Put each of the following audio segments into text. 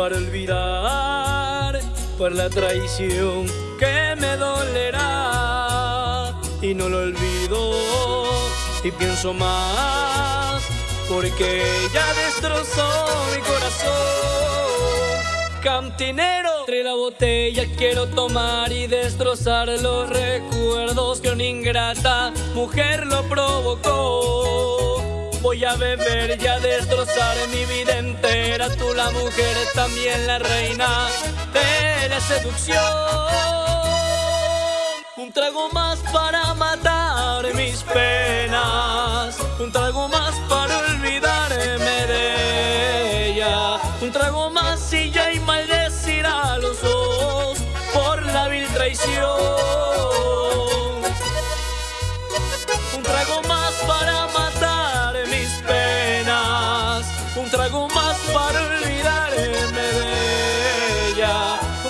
para olvidar por la traición que me dolerá. Y no lo olvido y pienso más porque ya destrozó mi corazón. Cantinero entre la botella quiero tomar y destrozar los recuerdos que una ingrata mujer lo provocó Voy a beber y a destrozar mi vida entera. Tú la mujer, también la reina de la seducción. Un trago más para matar mis penas. Un trago más para olvidarme de ella. Un trago más y ya y maldecirá a los dos Por la vil traición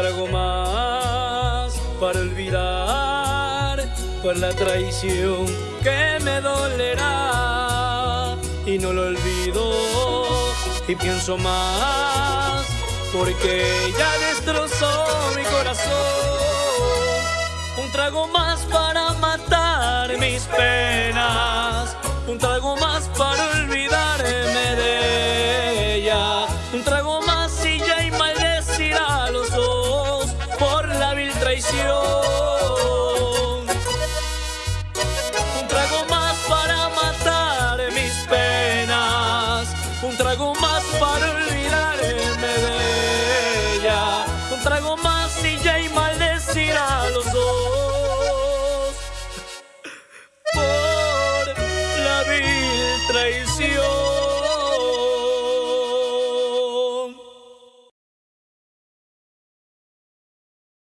trago más para olvidar por la traición que me dolerá y no lo olvido y pienso más porque ya destrozó mi corazón. Un trago más para matar mis penas un trago más para traición. Un trago más para matar mis penas, un trago más para olvidarme de ella, un trago más y ya y maldecirá a los dos por la vil traición.